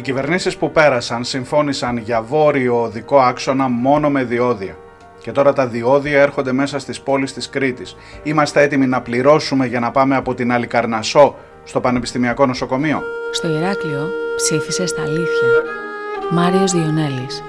Οι κυβερνήσεις που πέρασαν συμφώνησαν για βόρειο οδικό άξονα μόνο με διόδια. Και τώρα τα διόδια έρχονται μέσα στις πόλεις της Κρήτης. Είμαστε έτοιμοι να πληρώσουμε για να πάμε από την Αλικαρνασό στο Πανεπιστημιακό Νοσοκομείο. Στο Ηράκλειο ψήφισε στα αλήθεια. Μάριος Διονέλης,